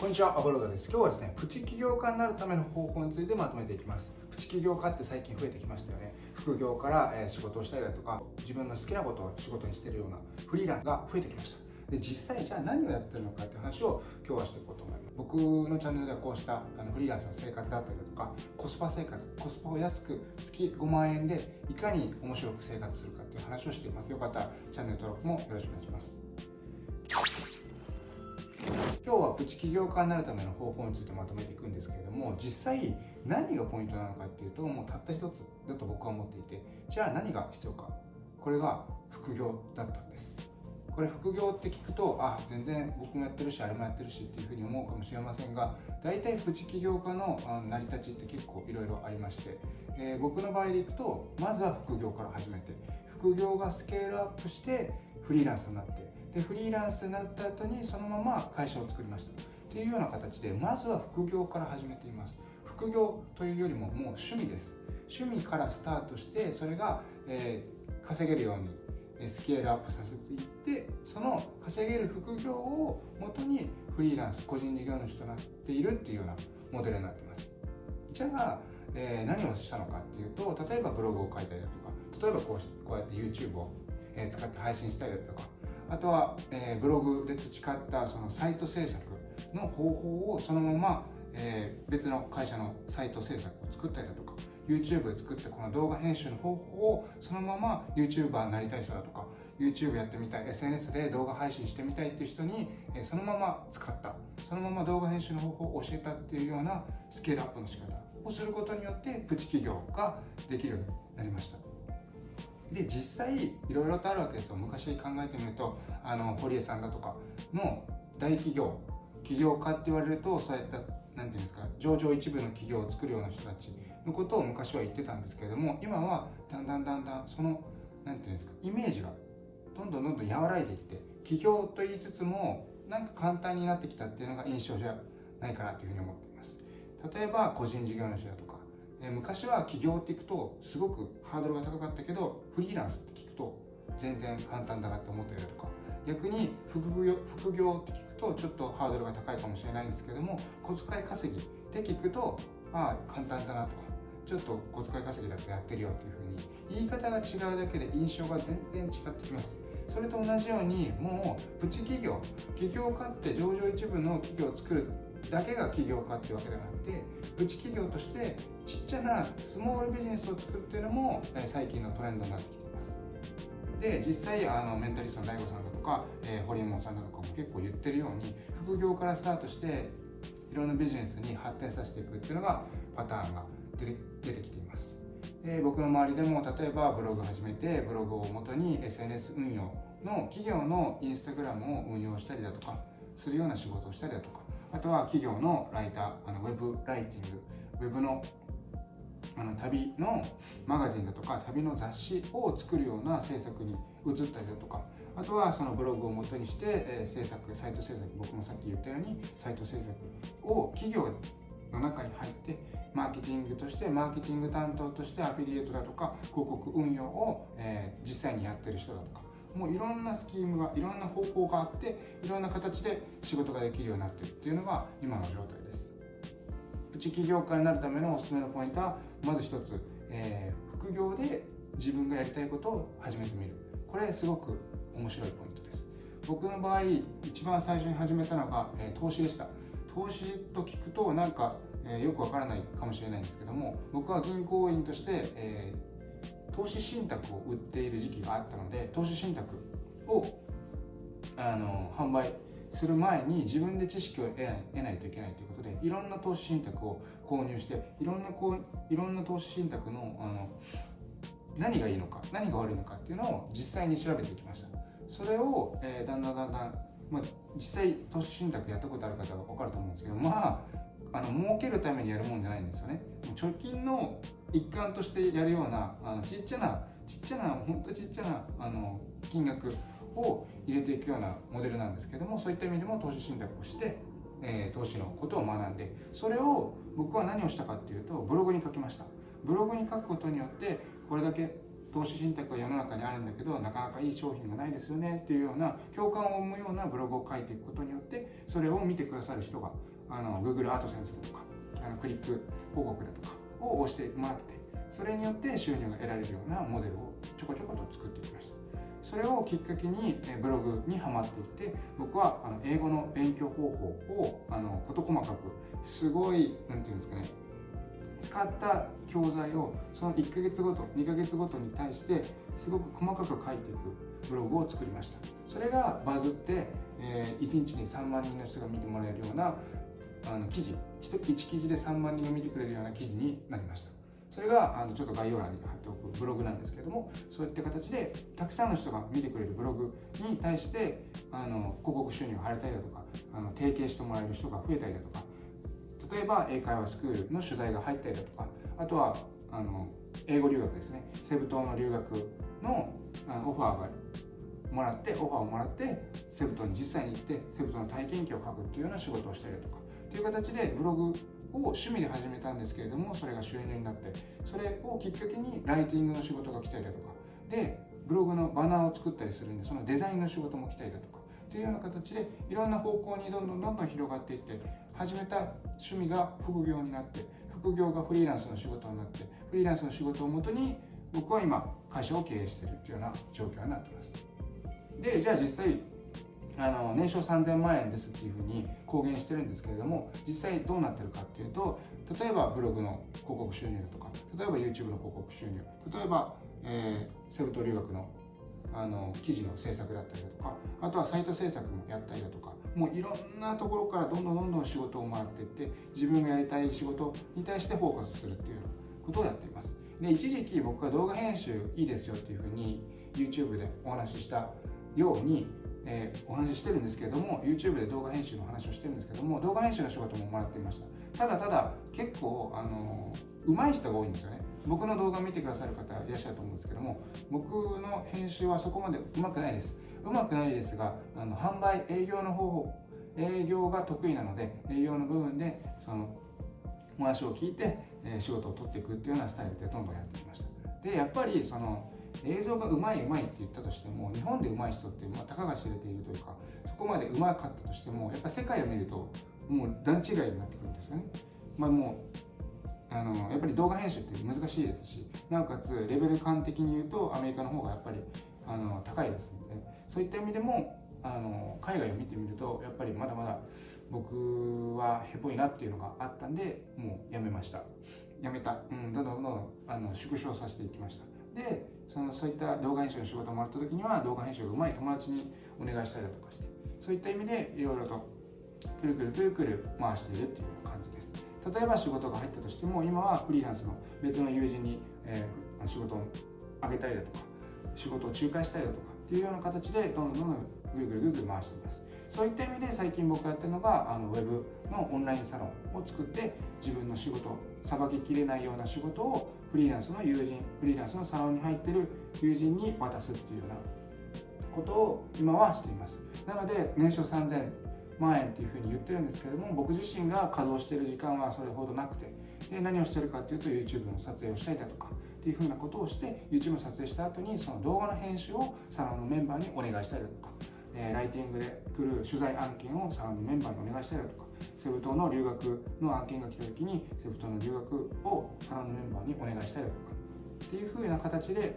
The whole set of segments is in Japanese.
こんにちは、アボロードです。今日はですね、プチ起業家になるための方法についてまとめていきます。プチ起業家って最近増えてきましたよね。副業から、仕事をしたりだとか、自分の好きなことを仕事にしてるようなフリーランスが増えてきました。で、実際じゃあ何をやってるのかって話を今日はしていこうと思います。僕のチャンネルではこうしたあのフリーランスの生活だったりだとか、コスパ生活、コスパを安く月5万円でいかに面白く生活するかっていう話をしています。よかったらチャンネル登録もよろしくお願いします。今日はプチ起業家になるための方法についてまとめていくんですけれども実際何がポイントなのかっていうともうたった一つだと僕は思っていてじゃあ何が必要か。これが副業だったんです。これ副業って聞くとあ全然僕もやってるしあれもやってるしっていうふうに思うかもしれませんが大体プチ起業家の成り立ちって結構いろいろありまして、えー、僕の場合でいくとまずは副業から始めて副業がスケールアップしてフリーランスになってでフリーランスになった後にそのまま会社を作りました。っていうような形でまずは副業から始めています。副業というよりももう趣味です。趣味からスタートしてそれが、えー、稼げるようにスケールアップさせていってその稼げる副業をもとにフリーランス個人事業主となっているっていうようなモデルになっています。じゃあ、えー、何をしたのかっていうと例えばブログを書いたりだとか例えばこうこうやって YouTube を使って配信したりだとかあとは、えー、ブログで培ったそのサイト制作の方法をそのまま、えー、別の会社のサイト制作を作ったりだとか YouTube で作ったこの動画編集の方法をそのまま YouTuber になりたい人だとか YouTube やってみたい SNS で動画配信してみたいっていう人に、えー、そのまま使ったそのまま動画編集の方法を教えたっていうようなスケールアップの仕方をすることによってプチ企業ができるようになりました。で実際いろいろとあるわけですよ。昔考えてみるとあの堀江さんだとかの大企業起業家って言われるとそういった何て言うんですか上場一部の企業を作るような人たちのことを昔は言ってたんですけれども今はだんだんだんだんその何て言うんですかイメージがどんどんどんどん和らいでいって起業と言いつつもなんか簡単になってきたっていうのが印象じゃないかなというふうに思っています。例えば個人事業主だとか昔は起業っていくとすごくハードルが高かったけどフリーランスって聞くと全然簡単だなって思ったりだとか。逆に副業副業って聞くとちょっとハードルが高いかもしれないんですけども小遣い稼ぎって聞くとまあ簡単だなとか。ちょっと小遣い稼ぎだってやってるよっていうふうに言い方が違うだけで印象が全然違ってきます。それと同じようにもうプチ企業。起業家って上場一部の企業を作るだけが起業家っていうわけではなくてプチ企業としてちっちゃなスモールビジネスを作るっていうのも最近のトレンドになってきています。で実際あのメンタリストの DAIGO さんだとか、えー、堀本さんだとかも結構言ってるように副業からスタートしていろんなビジネスに発展させていくっていうのがパターンが出て出てきています。で僕の周りでも例えばブログ始めてブログをもとに SNS 運用の企業のインスタグラムを運用したりだとかするような仕事をしたりだとかあとは企業のライターあのウェブライティングウェブのあの旅のマガジンだとか旅の雑誌を作るような制作に移ったりだとかあとはそのブログを元にして、えー、制作サイト制作僕もさっき言ったようにサイト制作を企業の中に入ってマーケティングとしてマーケティング担当としてアフィリエイトだとか広告運用を、えー、実際にやってる人だとか。もういろんなスキームがいろんな方法があっていろんな形で仕事ができるようになってるっていうのが今の状態です。プチ起業家になるためのおすすめのポイントはまず一つ、えー、副業で自分がやりたいことを始めてみる。これすごく面白いポイントです。僕の場合一番最初に始めたのが、えー、投資でした。投資と聞くとなんか、えー、よくわからないかもしれないんですけども僕は銀行員として、えー投資信託を売っている時期があったので投資信託をあの販売する前に自分で知識を得ない得ないといけないということでいろんな投資信託を購入していろんなこういろんな投資信託のあの何がいいのか何が悪いのかっていうのを実際に調べてきました。それを、えー、だんだんだんだん、まあ、実際投資信託やったことある方は分かると思うんですけどまああの儲けるためにやるもんじゃないんですよね。貯金の一環としてやるようなあのちっちゃなちっちゃな本当ちっちゃなあの金額を入れていくようなモデルなんですけどもそういった意味でも投資信託をして、えー、投資のことを学んでそれを僕は何をしたかっていうとブログに書きました。ブログに書くことによってこれだけ投資信託が世の中にあるんだけどなかなかいい商品がないですよねっていうような共感を生むようなブログを書いていくことによってそれを見てくださる人があの Google アートセンスだとかあのクリック広告だとかを押してもらってそれによって収入が得られるようなモデルをちょこちょこと作ってきました。それをきっかけにブログにはまっていって僕はあの英語の勉強方法をあの事細かくすごい何て言うんですかね使った教材をその1ヶ月ごと2ヶ月ごとに対してすごく細かく書いていくブログを作りました。それがバズって、えー、1日に3万人の人が見てもらえるようなあの記事 1, 1記事で3万人が見てくれるような記事になりました。それがあのちょっと概要欄に貼っておくブログなんですけれどもそういった形でたくさんの人が見てくれるブログに対してあの広告収入が入れたりだとかあの提携してもらえる人が増えたりだとか例えば英会話スクールの取材が入ったりだとかあとはあの英語留学ですね。セブ島の留学のオファーがもらってオファーをもらってセブ島に実際に行ってセブ島の体験記を書くっていうような仕事をしたりだとかっていう形でブログを趣味で始めたんですけれどもそれが収入になってそれをきっかけにライティングの仕事が来たりだとかでブログのバナーを作ったりするんでそのデザインの仕事も来たりだとかっていうような形でいろんな方向にどんどんどんどん広がっていって始めた趣味が副業になって副業がフリーランスの仕事になってフリーランスの仕事をもとに僕は今会社を経営しているというような状況になってます。でじゃあ実際あの年商3000万円ですっていうふうに公言してるんですけれども実際どうなってるかっていうと例えばブログの広告収入とか例えば YouTube の広告収入例えば、えー、セブ島留学のあの記事の制作だったりだとかあとはサイト制作もやったりだとかもういろんなところからどんどんどんどん仕事をもらっていって自分がやりたい仕事に対してフォーカスするっていうことをやっています。で一時期僕は動画編集いいですよっていうふうに YouTube でお話ししたようにえー、お話ししてるんですけれども YouTube で動画編集の話をしてるんですけども動画編集の仕事ももらっていました。ただただ結構あの上手い人が多いんですよね。僕の動画を見てくださる方いらっしゃると思うんですけども僕の編集はそこまでうまくないです。うまくないですがあの販売営業の方法営業が得意なので営業の部分でそのお話を聞いて、えー、仕事を取っていくっていうようなスタイルでどんどんやってきました。でやっぱりその映像がうまいうまいって言ったとしても日本でうまい人って、まあ、たかが知れているというかそこまでうまかったとしてもやっぱり世界を見るともう段違いになってくるんですよね。まあ、もうあのやっぱり動画編集って難しいですしなおかつレベル感的に言うとアメリカの方がやっぱりあの高いですのでそういった意味でもあの海外を見てみるとやっぱりまだまだ僕はへぽいなっていうのがあったんでもうやめました。やめた、うん、どんどんどんどんあの縮小させていきました。でそのそういった動画編集の仕事をもらった時には動画編集がうまい友達にお願いしたりだとかしてそういった意味でいろいろとくるくるくるくる回しているっていう感じです。例えば仕事が入ったとしても今はフリーランスの別の友人に、えー、仕事をあげたりだとか仕事を仲介したりだとかっていうような形でどんどんどんどんぐるぐるぐるぐる回しています。そういった意味で最近僕がやってるのがあのウェブのオンラインサロンを作って自分の仕事さばききれないような仕事をフリーランスの友人フリーランスのサロンに入ってる友人に渡すっていうようなことを今はしています。なので年商3000万円っていうふうに言ってるんですけども僕自身が稼働してる時間はそれほどなくてで何をしてるかっていうと YouTube の撮影をしたりだとかっていうふうなことをして YouTube の撮影した後にその動画の編集をサロンのメンバーにお願いしたりだとか、えー、ライティングで来る取材案件をサロンのメンバーにお願いしたりだとかセブ島の留学の案件が来た時にセブ島の留学をサロンのメンバーにお願いしたりとかっていうふうな形で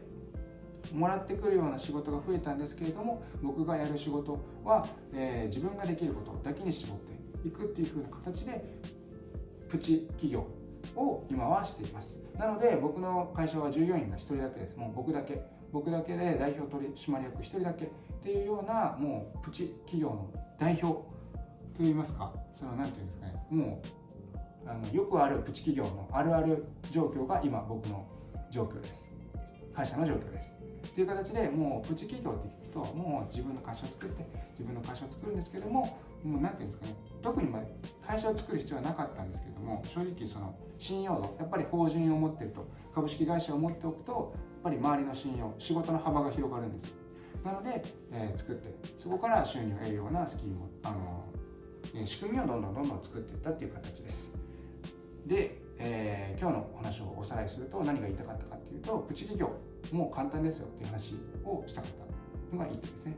もらってくるような仕事が増えたんですけれども僕がやる仕事は、えー、自分ができることだけに絞っていくっていうふうな形でプチ企業を今はしています。なので僕の会社は従業員が1人だけです。もう僕だけ僕だけで代表取締役1人だけっていうようなもうプチ企業の代表といいますか？その何て言うんですかね？もうあのよくあるプチ企業のあるある状況が今僕の状況です。会社の状況です。っていう形でもうプチ企業って聞くともう自分の会社を作って自分の会社を作るんですけどももう何て言うんですかね？特に会社を作る必要はなかったんですけども正直その信用度やっぱり法人を持ってると株式会社を持っておくとやっぱり周りの信用仕事の幅が広がるんです。なので、えー、作ってそこから収入を得るようなスキームあの仕組みをどんどんどんどん作っていったっていう形です。で、えー、今日のお話をおさらいすると何が言いたかったかっていうとプチ企業もう簡単ですよっていう話をしたかったのがいい点ですね。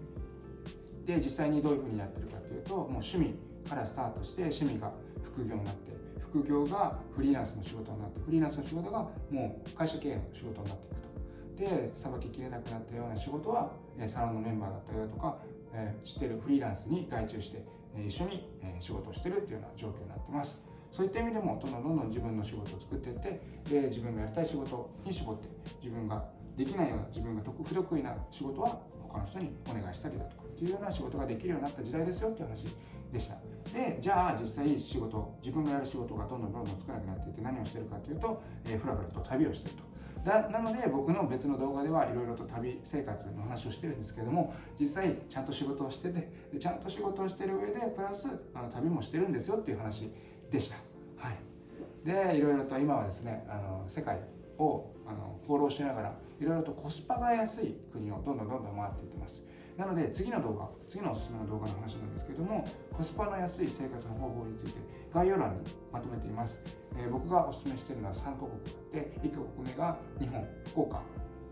で実際にどういうふうにやってるかというともう趣味からスタートして趣味が副業になって副業がフリーランスの仕事になってフリーランスの仕事がもう会社経営の仕事になっていくと。でさばききれなくなったような仕事はサロンのメンバーだったりだとか、え知ってるフリーランスに外注して一緒に仕事をしてるっていうような状況になってます。そういった意味でもどんどんどんどん自分の仕事を作っていってで自分がやりたい仕事に絞って自分ができないような自分が不得意な仕事は他の人にお願いしたりだとかっていうような仕事ができるようになった時代ですよっていう話でした。でじゃあ実際仕事自分がやる仕事がどんどんどんどん少なくなっていって何をしてるかというと、えー、ふらふらと旅をしてると。だなので僕の別の動画ではいろいろと旅生活の話をしてるんですけども実際ちゃんと仕事をしててでちゃんと仕事をしてる上でプラスあの旅もしてるんですよっていう話でした。はい。でいろいろと今はですねあの世界をあの放浪しながらいろいろとコスパが安い国をどんどんどんどん回っていってます。なので次の動画次のおすすめの動画の話なんですけどもコスパの安い生活の方法について概要欄にまとめています、えー、僕がおすすめしているのは3カ国あって1カ国目が日本福岡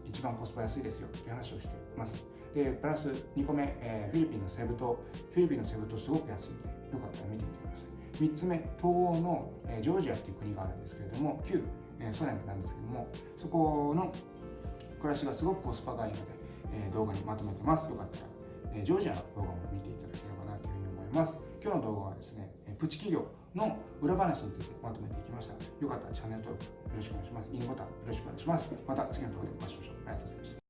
一番コスパ安いですよという話をしています。でプラス2個目、えー、フィリピンのセブ島。フィリピンのセブ島すごく安いんでよかったら見てみてください。3つ目東欧の、えー、ジョージアっていう国があるんですけれども旧、えー、ソ連なんですけどもそこの暮らしがすごくコスパがいいのでえ動画にまとめてます。よかったら、えジョージアの動画も見ていただければなというふうに思います。今日の動画はですね、プチ企業の裏話についてまとめていきました。よかったらチャンネル登録よろしくお願いします。いいねボタンよろしくお願いします。また次の動画でお会いしましょう。ありがとうございました。